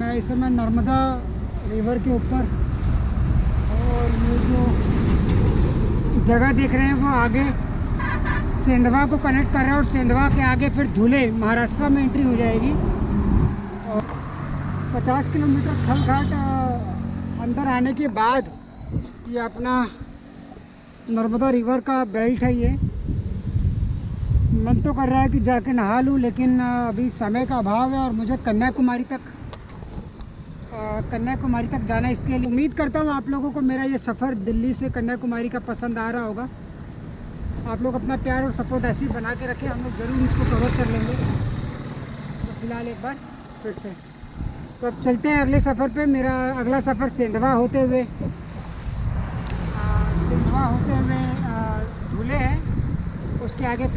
मैं इस समय नर्मदा रिवर के ऊपर और ये जो जगह देख रहे हैं वो आगे सेंधवा को कनेक्ट कर रहा है और सेंधवा के आगे फिर धुले, महाराष्ट्र में एंट्री हो जाएगी। और 50 किलोमीटर थल घाट अंदर आने के बाद ये अपना नर्मदा रिवर का बेल्ट है ये। मन तो कर रहा है कि जाके नहा लूँ, लेकिन अभी समय का अभाव है और मुझे कन्याकुमारी तक कन्याकुमारी तक जाना इसके लिए उम्मीद करता हूँ आप लोगों को मेरा ये सफ़र दिल्ली से कन्याकुमारी का पसंद आ रहा होगा। आप लोग अपना प्यार और सपोर्ट ऐसे ही बना के रखें। हम लोग ज़रूर इसको कवर कर लेंगे। तो फ़िलहाल एक बार फिर से। तो अब चलते हैं अगले सफ़र पे। मेरा अगला सफ़र सेंधवा होते हुए सेंधवा होते हुए धुले है। उसके आगे